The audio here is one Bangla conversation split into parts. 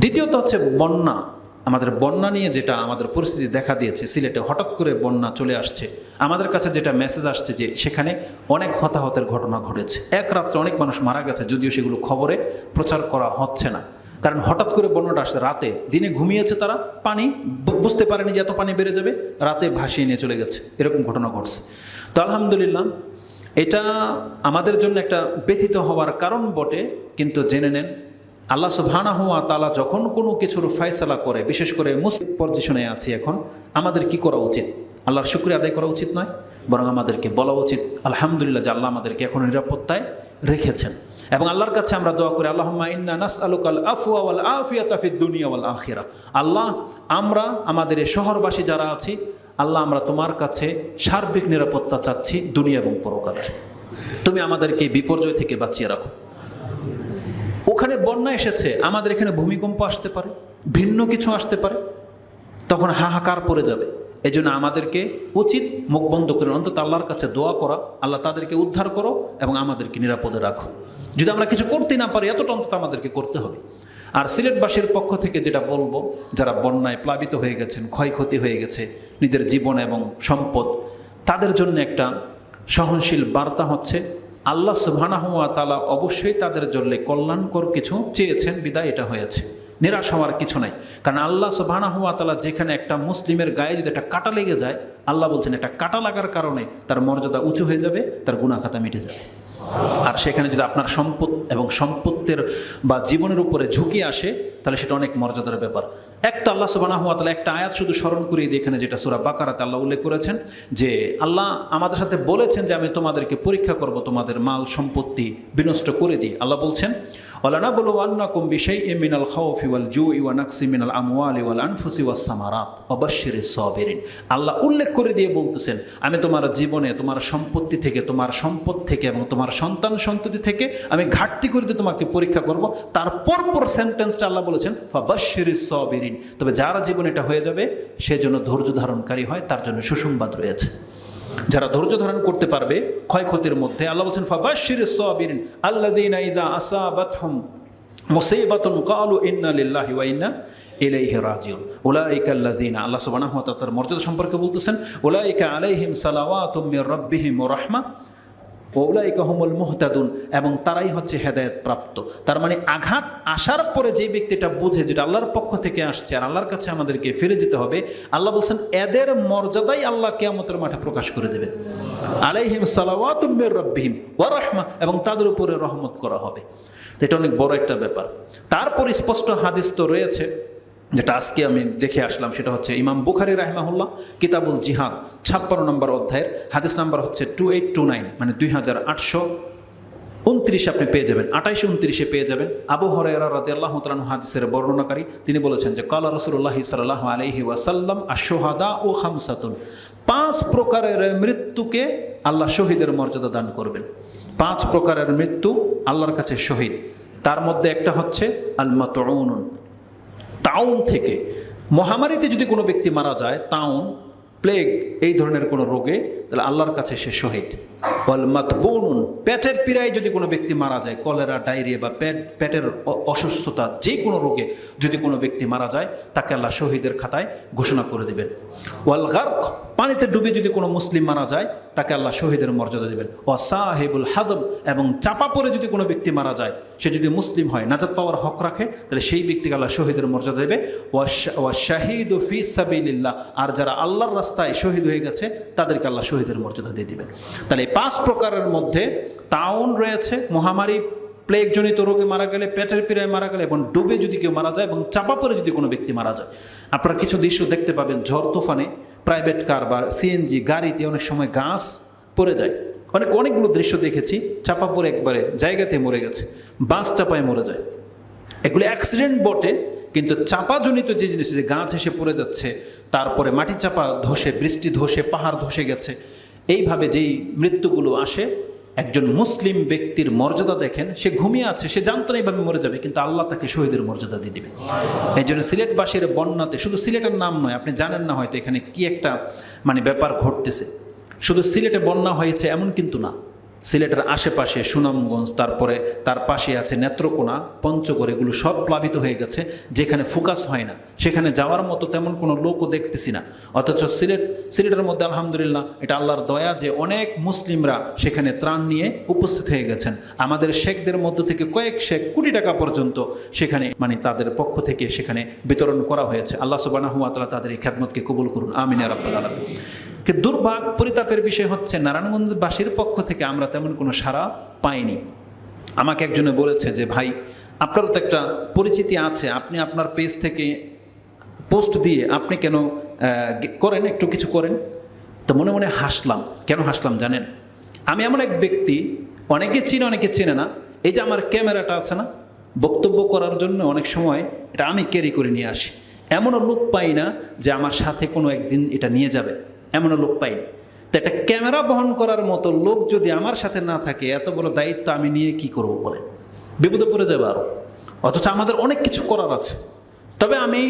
দ্বিতীয়ত হচ্ছে বন্যা। আমাদের বন্যা নিয়ে যেটা আমাদের পরিস্থিতি দেখা দিয়েছে, সিলেটে হঠাৎ করে বন্যা চলে আসছে। আমাদের কাছে যেটা মেসেজ আসছে যে সেখানে অনেক হতাহতের ঘটনা ঘটেছে। এক রাত্রে অনেক মানুষ মারা গেছে, যদিও সেগুলো খবরে প্রচার করা হচ্ছে না। কারণ হঠাৎ করে বন্যাটা আসছে, রাতে দিনে ঘুমিয়েছে তারা, পানি বুঝতে পারেনি যে এত পানি বেড়ে যাবে, রাতে ভাসিয়ে নিয়ে চলে গেছে। এরকম ঘটনা ঘটছে। তো আলহামদুলিল্লাহ, এটা আমাদের জন্য একটা ব্যথিত হওয়ার কারণ বটে, কিন্তু জেনে নেন আল্লাহ সুবহানা হুয়া তালা যখন কোনো কিছুর ফয়সালা করে, বিশেষ করে মুসলিম পজিশনে আছি এখন, আমাদের কি করা উচিত? আল্লাহর শুক্রিয়া আদায় করা উচিত নয়, বরং আমাদেরকে বলা উচিত, আলহামদুলিল্লাহ যে আল্লাহ আমাদেরকে এখন নিরাপত্তায় রেখেছেন। এবং আল্লাহর কাছে আমরা দোয়া করি আল্লাহ আখিরা। আল্লাহ, আমরা, আমাদের এই শহরবাসী যারা আছি, আল্লাহ, আমরা তোমার কাছে সার্বিক নিরাপত্তা চাচ্ছি দুনিয়া এবং পরকালের। তুমি আমাদেরকে বিপর্যয় থেকে বাঁচিয়ে রাখো। ওখানে বন্যা এসেছে, আমাদের এখানে ভূমিকম্প আসতে পারে, ভিন্ন কিছু আসতে পারে, তখন হাহাকার পড়ে যাবে। এই জন্য আমাদেরকে উচিত মুখ বন্ধ করে অন্তত আল্লাহর কাছে দোয়া করা, আল্লাহ তাদেরকে উদ্ধার করো এবং আমাদেরকে নিরাপদে রাখো। যদি আমরা কিছু করতে না পারি, এতটা অন্তত আমাদেরকে করতে হবে। আর সিলেটবাসীর পক্ষ থেকে যেটা বলব, যারা বন্যায় প্লাবিত হয়ে গেছেন, ক্ষয়ক্ষতি হয়ে গেছে, নিজের জীবন এবং সম্পদ, তাদের জন্য একটা সহনশীল বার্তা হচ্ছে আল্লাহ সুবহানাহুয়া তালা অবশ্যই তাদের জন্য কল্যাণকর কিছু চেয়েছেন, বিদায় এটা হয়েছে। নিরাশ হওয়ার কিছু নাই। কারণ আল্লাহ সুবহানাহুয়া তালা যেখানে একটা মুসলিমের গায়ে যদি একটা কাটা লেগে যায়, আল্লাহ বলছেন একটা কাটা লাগার কারণে তার মর্যাদা উঁচু হয়ে যাবে, তার গুণাখাতা মিটে যাবে। আর সেখানে যদি আপনার সম্পদ এবং সম্পত্তির বা জীবনের উপরে ঝুঁকি আসে, তাহলে সেটা অনেক মর্যাদার ব্যাপার। একটা আল্লাহ সুবানা তাহলে একটা আয়াত শুধু স্মরণ করিয়ে দিয়ে এখানে যেটা সুরা বাকারাতে আল্লাহ উল্লেখ করেছেন, যে আল্লাহ আমাদের সাথে বলেছেন যে আমি তোমাদেরকে পরীক্ষা করব তোমাদের মাল সম্পত্তি বিনষ্ট করে দিই আল্লাহ বলছেন ওলানা বলো বিষয় এ মিনাল খাউফি ওয়াল জু ইওয়া নাকসি মিনাল ওয়াল আনফুসি ওয়াস সামারাত। অবশ্যের সবেরিন। আল্লাহ উল্লেখ করে দিয়ে বলতেছেন, আমি তোমার জীবনে, তোমার সম্পত্তি থেকে, তোমার সম্পদ থেকে এবং তোমার সন্তান সন্ততি থেকে আমি ঘাটতি করে দিয়ে তোমাকে পরীক্ষা করব। তার পরপর সেন্টেন্সটা আল্লাহ বলেছেন ফাবাশির সবেরিন। তবে যারা জীবন এটা হয়ে যাবে সেজন্য ধৈর্য ধারণকারী হয়, তার জন্য সুসংবাদ রয়েছে। যারা ধৈর্য ধারণ করতে পারবে ক্ষয়ক্ষতির মধ্যে, আল্লাহ বলছেন ফাবাশির আল্লাহ মর্যাদা সম্পর্কে বলতেছেন, উলাইকা আলাইহিম সালাওয়াতুম মির রাব্বিহিম ওলাইকা হুমুল মুহতাদুন, এবং তারাই হচ্ছে হেদায়েত প্রাপ্ত। তার মানে আঘাত আসার পরে যে ব্যক্তিটা বুঝে যেটা আল্লাহর পক্ষ থেকে আসছে আর আল্লাহর কাছে আমাদেরকে ফিরে যেতে হবে, আল্লাহ বলছেন, এদের মর্যাদাই আল্লাহ কেয়ামতের মাঠে প্রকাশ করে দেবেন। আলাইহিম সালাওয়াতুম্মির রব্বিহিম ওয়া রাহমা, এবং তাদের উপরে রহমত করা হবে। এটা অনেক বড় একটা ব্যাপার। তারপর স্পষ্ট হাদিস তো রয়েছে যেটা আজকে আমি দেখে আসলাম সেটা হচ্ছে ইমাম বুখারি রাহমাহুল্লাহ, কিতাবুল জিহাদ, ছাপ্পান্ন নম্বর অধ্যায়ের, হাদিস নাম্বার হচ্ছে টু এইট টু নাইন মানে দুই হাজার আটশো উনত্রিশে আপনি পেয়ে যাবেন, আঠাইশে উনত্রিশে পেয়ে যাবেন। আবু হরাইরা রাদি আল্লাহ তালু হাদিসের বর্ণনাকারী, তিনি বলেছেন যে, কালা রসুল্লাহ সাল্লাহ আলহি ওয়াসাল্লাম আশোহাদা ও হামসাতুন পাঁচ প্রকারের মৃত্যুকে আল্লাহ শহীদের মর্যাদা দান করবেন। পাঁচ প্রকারের মৃত্যু আল্লাহর কাছে শহীদ। তার মধ্যে একটা হচ্ছে আলমাতউন তাউন থেকে। মহামারীতে যদি কোনো ব্যক্তি মারা যায়, তাউন প্লেগ এই ধরনের কোনো রোগে, তাহলে আল্লাহর কাছে সে শহীদ। ওয়ালমাত বনুন পেটের পীড়ায় যদি কোনো ব্যক্তি মারা যায়, কলেরা, ডায়রিয়া বা পেট, পেটের অসুস্থতা যে কোনো রোগে যদি কোনো ব্যক্তি মারা যায়, তাকে আল্লাহ শহীদের খাতায় ঘোষণা করে দেবেন। ওয়াল গার্ক পানিতে ডুবে যদি কোনো মুসলিম মারা যায়, তাকে আল্লাহ শহীদের মর্যাদা দেবেন। ও সাহেবুল হাদম এবং চাপা পড়ে যদি কোনো ব্যক্তি মারা যায়, সে যদি মুসলিম হয়, নাজাত পাওয়ার হক রাখে, তাহলে সেই ব্যক্তিকে আল্লাহ শহীদের মর্যাদা দেবে। ওয়া শাহিদ ফি সাবিলিল্লাহ, আর যারা আল্লাহর রাস্তায় শহীদ হয়ে গেছে, তাদেরকে আল্লাহ শহীদের মর্যাদা দিয়ে দেবেন। তাহলে এই পাঁচ প্রকারের মধ্যে তাউন রয়েছে, মহামারী, প্লেগজনিত রোগে মারা গেলে, পেটের পীড়ায় মারা গেলে এবং ডুবে যদি কেউ মারা যায় এবং চাপা পড়ে যদি কোনো ব্যক্তি মারা যায়। আপনারা কিছু দৃশ্য দেখতে পাবেন, ঝড় তুফানে। প্রাইভেট কার বা সিএনজি গাড়িতে অনেক সময় গাছ পড়ে যায়। অনেক, অনেকগুলো দৃশ্য দেখেছি, চাপা পড়ে একবারে জায়গাতে মরে গেছে, বাস চাপায় মরে যায়। এগুলো অ্যাক্সিডেন্ট বটে, কিন্তু চাপাজনিত যে জিনিস, যে গাছ এসে পড়ে যাচ্ছে, তারপরে মাটি চাপা ধসে, বৃষ্টি ধসে, পাহাড় ধসে গেছে, এইভাবে যেই মৃত্যুগুলো আসে একজন মুসলিম ব্যক্তির মর্যাদা দেখেন, সে ঘুমিয়ে আছে, সে জানতো না এইভাবে মরে যাবে, কিন্তু আল্লাহ তাকে শহীদের মর্যাদা দিয়ে দেবে এই জন্য সিলেটবাসীর বন্যাতে শুধু সিলেটের নাম নয়, আপনি জানেন না হয়তো এখানে কি একটা মানে ব্যাপার ঘটতেছে। শুধু সিলেটে বন্যা হয়েছে এমন কিন্তু না। সিলেটের আশেপাশে সুনামগঞ্জ, তারপরে তার পাশে আছে নেত্রকোনা, পঞ্চগড়, এগুলো সব প্লাবিত হয়ে গেছে, যেখানে ফোকাস হয় না। সেখানে যাওয়ার মতো তেমন কোনো লোকও দেখতেছি না। অথচ সিলেট, সিলেটের মধ্যে আলহামদুলিল্লাহ এটা আল্লাহর দয়া যে অনেক মুসলিমরা সেখানে ত্রাণ নিয়ে উপস্থিত হয়ে গেছেন। আমাদের শেখদের মধ্য থেকে কয়েক শেখ কোটি টাকা পর্যন্ত সেখানে মানে তাদের পক্ষ থেকে সেখানে বিতরণ করা হয়েছে। আল্লাহ সুবানাহুয়াতলা তাদের এই খ্যাতমতকে কবুল করুন। আমিন রাব্বাল আলামিন। কিন্তু দুর্ভাগ পরিতাপের বিষয় হচ্ছে নারায়ণগঞ্জবাসীর পক্ষ থেকে আমরা তেমন কোনো সাড়া পাইনি। আমাকে একজনে বলেছে যে, ভাই, আপনারও তো একটা পরিচিতি আছে। আপনি আপনার পেজ থেকে পোস্ট দিয়ে আপনি কেন করেন? একটু কিছু করেন। তো মনে মনে হাসলাম। কেন হাসলাম জানেন? আমি এমন এক ব্যক্তি, অনেকে চিনে, অনেকে চেনে না। এই যে আমার ক্যামেরাটা আছে না, বক্তব্য করার জন্য অনেক সময় এটা আমি ক্যারি করে নিয়ে আসি। এমনও লোক পাই না যে আমার সাথে কোনো একদিন এটা নিয়ে যাবে। এমনও লোক পাই না তো একটা ক্যামেরা বহন করার মতো লোক যদি আমার সাথে না থাকে, এত বড় দায়িত্ব আমি নিয়ে কি করব বলে বিপদে পড়ে যাবে আরও অথচ আমাদের অনেক কিছু করার আছে। তবে আমি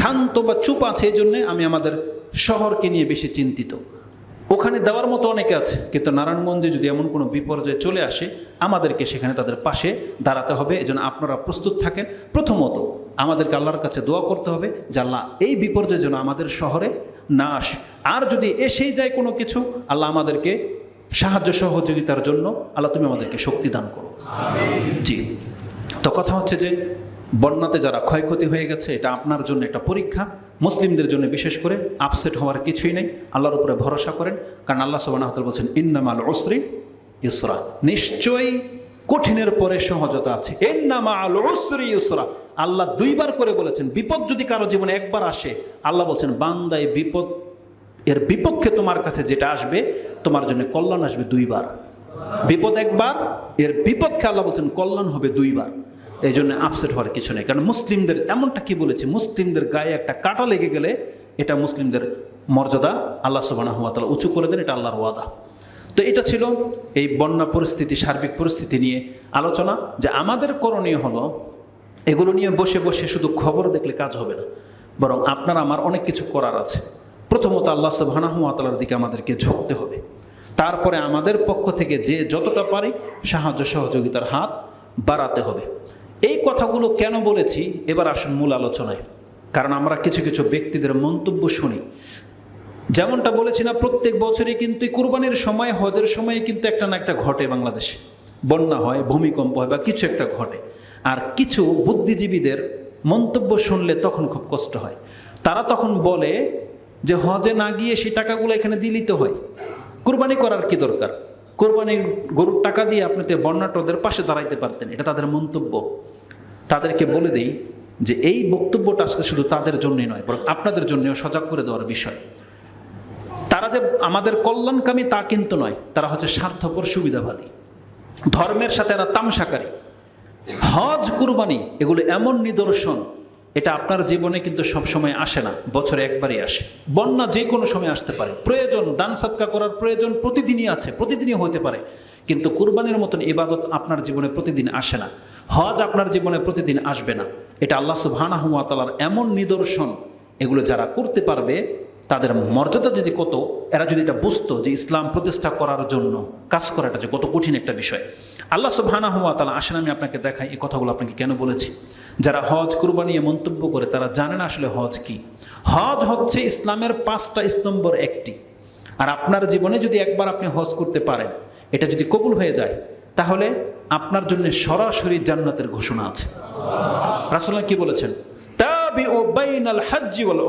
ক্ষান্ত বা চুপ আছে এই জন্যে আমি আমাদের শহরকে নিয়ে বেশি চিন্তিত। ওখানে দেওয়ার মতো অনেকে আছে, কিন্তু নারায়ণগঞ্জে যদি এমন কোনো বিপর্যয় চলে আসে, আমাদেরকে সেখানে তাদের পাশে দাঁড়াতে হবে। এজন্য আপনারা প্রস্তুত থাকেন। প্রথমত, আমাদেরকে আল্লাহর কাছে দোয়া করতে হবে যে আল্লাহ এই বিপর্যয় যেন আমাদের শহরে না আসে। আর যদি এসেই যায় কোনো কিছু আল্লাহ আমাদেরকে সাহায্য সহযোগিতার জন্য আল্লাহ তুমি আমাদেরকে শক্তি দান করো। জি। তো কথা হচ্ছে যে বন্যাতে যারা ক্ষয়ক্ষতি হয়ে গেছে এটা আপনার জন্য একটা পরীক্ষা। মুসলিমদের জন্য বিশেষ করে আপসেট হওয়ার কিছুই নেই। আল্লাহর উপরে ভরসা করেন। কারণ আল্লাহ সুবাহ বলছেন ইন্নামাল ওসরি ইসরা নিশ্চয়ই কঠিনের পরে সহজতা আছে। ইন্নামা আল ওসরি ইসরা আল্লাহ দুইবার করে বলেছেন, বিপদ যদি কারও জীবনে একবার আসে, আল্লাহ বলছেন, বান্দায় বিপদ, এর বিপক্ষে তোমার কাছে যেটা আসবে, তোমার জন্য কল্যাণ আসবে দুইবার। বিপদ একবার, এর বিপক্ষে আল্লাহ বলছেন, কল্যাণ হবে দুইবার। এই জন্য আপসেট হওয়ার কিছু নেই। কারণ মুসলিমদের এমনটা কি বলেছে, মুসলিমদের গায়ে একটা কাটা লেগে গেলে এটা মুসলিমদের মর্যাদা আল্লাহ সুবানা হুয়া তালা উঁচু করে দেন, এটা আল্লাহর ওয়াদা। তো এটা ছিল এই বন্যা পরিস্থিতি, সার্বিক পরিস্থিতি নিয়ে আলোচনা, যে আমাদের করণীয় হলো এগুলো নিয়ে বসে বসে শুধু খবর দেখলে কাজ হবে না, বরং আপনার আমার অনেক কিছু করার আছে। প্রথমত আল্লাহ সুবাহানাহুয়াতালার দিকে আমাদেরকে ঝুঁকতে হবে। তারপরে আমাদের পক্ষ থেকে যে যতটা পারি সাহায্য সহযোগিতার হাত বাড়াতে হবে। এই কথাগুলো কেন বলেছি? এবার আসুন মূল আলোচনায়। কারণ আমরা কিছু কিছু ব্যক্তিদের মন্তব্য শুনি। যেমনটা বলেছি না, প্রত্যেক বছরই কিন্তু কুরবানির সময়, হজের সময় কিন্তু একটা না একটা ঘটে বাংলাদেশে। বন্যা হয়, ভূমিকম্প হয় বা কিছু একটা ঘটে। আর কিছু বুদ্ধিজীবীদের মন্তব্য শুনলে তখন খুব কষ্ট হয়। তারা তখন বলে যে হজে না গিয়ে সেই টাকাগুলো এখানে দিলিতে হয়। কুরবানি করার কি দরকার? কোরবানির গরুর টাকা দিয়ে আপনি তো বন্যাটদের পাশে দাঁড়াইতে পারতেন, এটা তাদের মন্তব্য। তাদেরকে বলে দেই যে এই বক্তব্যটা আজকে শুধু তাদের জন্যই নয়, বরং আপনাদের জন্যও সজাগ করে দেওয়ার বিষয়। তারা যে আমাদের কল্যাণকামী তা কিন্তু নয়, তারা হচ্ছে স্বার্থপর সুবিধাবাদী। ধর্মের সাথে এরা তামসাকারী হজ কুরবানি, এগুলো এমন নিদর্শন, এটা আপনার জীবনে কিন্তু সব সময় আসে না, বছরে একবারই আসে। বন্যা যে কোনো সময় আসতে পারে। প্রয়োজন, দান সাতকা করার প্রয়োজন প্রতিদিনই আছে, প্রতিদিনই হতে পারে। কিন্তু কুরবানির মতন ইবাদত আপনার জীবনে প্রতিদিন আসে না। হজ আপনার জীবনে প্রতিদিন আসবে না। এটা আল্লাহ সুবাহানাহুয়াতালার এমন নিদর্শন, এগুলো যারা করতে পারবে তাদের মর্যাদা যদি কত, এরা যদি এটা বুঝতো যে ইসলাম প্রতিষ্ঠা করার জন্য কাজ করাটা যে কত কঠিন একটা বিষয়। আল্লাহ সুবহানা হুয়া তালা আসেন, আমি আপনাকে দেখাই এই কথাগুলো আপনাকে কেন বলেছি। যারা হজ কুরবানি মন্তব্য করে, তারা জানে না আসলে হজ কি। হজ হচ্ছে ইসলামের পাঁচটা স্তম্ভর একটি। আর আপনার জীবনে যদি একবার আপনি হজ করতে পারেন, এটা যদি কবুল হয়ে যায়, তাহলে আপনার জন্য সরাসরি জান্নাতের ঘোষণা আছে। রাসুল্লাহ কি বলেছেন? তাবি ও বাইনাল হাজ্জি ওয়াল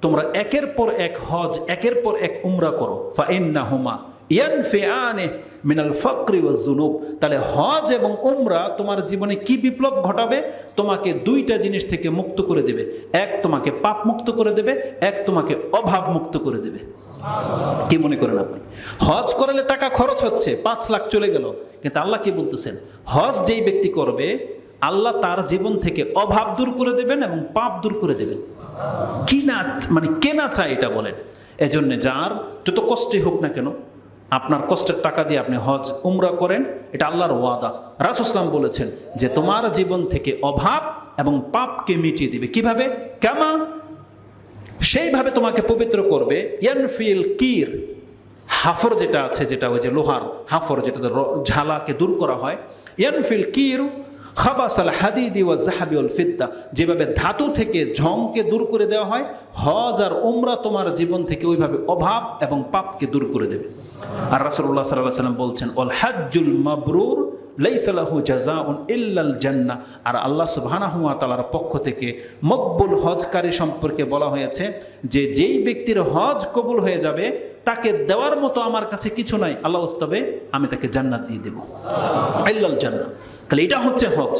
তোমরা একের পর এক হজ, একের পর এক উমরা করো। ফা ইন্না হুমা ইয়ানফিআনে মিনাল ফাকরি ওয়াজ জুনুব। তাহলে হজ এবং উমরা তোমার জীবনে কি বিপ্লব ঘটাবে? তোমাকে দুইটা জিনিস থেকে মুক্ত করে দেবে। এক তোমাকে পাপ মুক্ত করে দেবে, এক তোমাকে অভাব মুক্ত করে দেবে। কি মনে করেন আপনি? হজ করালে টাকা খরচ হচ্ছে, পাঁচ লাখ চলে গেল। কিন্তু আল্লাহ কি বলতেছেন? হজ যেই ব্যক্তি করবে আল্লাহ তার জীবন থেকে অভাব দূর করে দেবেন এবং পাপ দূর করে দেবেন। কি না মানে কে না চায় এটা বলেন? এজন্য যার যত কষ্টই হোক না কেন, আপনার কষ্টের টাকা দিয়ে আপনি হজ, উমরা করেন, এটা আল্লাহর ওয়াদা। রাসুসলাম বলেছেন যে তোমার জীবন থেকে অভাব এবং পাপকে মিটিয়ে দিবে। কীভাবে? কেমা, সেইভাবে তোমাকে পবিত্র করবে। ইয়ানফিল কির, হাফর যেটা আছে, যেটা ওই যে লোহার হাফর যেটা ঝালাকে দূর করা হয়। ইয়ানফিল কিরু খাবাসাল হাদিদি ওয়া জাহাবি ওয়াল ফিদ্দা। যেভাবে ধাতু থেকে ঝংকে দূর করে দেওয়া হয়, হজ আর উমরা তোমার জীবন থেকে ওইভাবে অভাব এবং পাপকে দূর করে দেবে। আর রাসূলুল্লাহ সাল্লাল্লাহু আলাইহি সাল্লাম বলছেন অল হাজ্জুল মাবরুর লাইসালাহু জাজাউন ইল্লাল জান্নাহ আর আল্লাহ সুবহানাহু ওয়া তাআলার পক্ষ থেকে মকবুল হজকারী সম্পর্কে বলা হয়েছে যে, যেই ব্যক্তির হজ কবুল হয়ে যাবে তাকে দেওয়ার মতো আমার কাছে কিছু নাই। আল্লাহ তবে আমি তাকে জান্নাত দিয়ে দেবো। আল্লাহ জান্নাত। তাহলে এটা হচ্ছে হজ।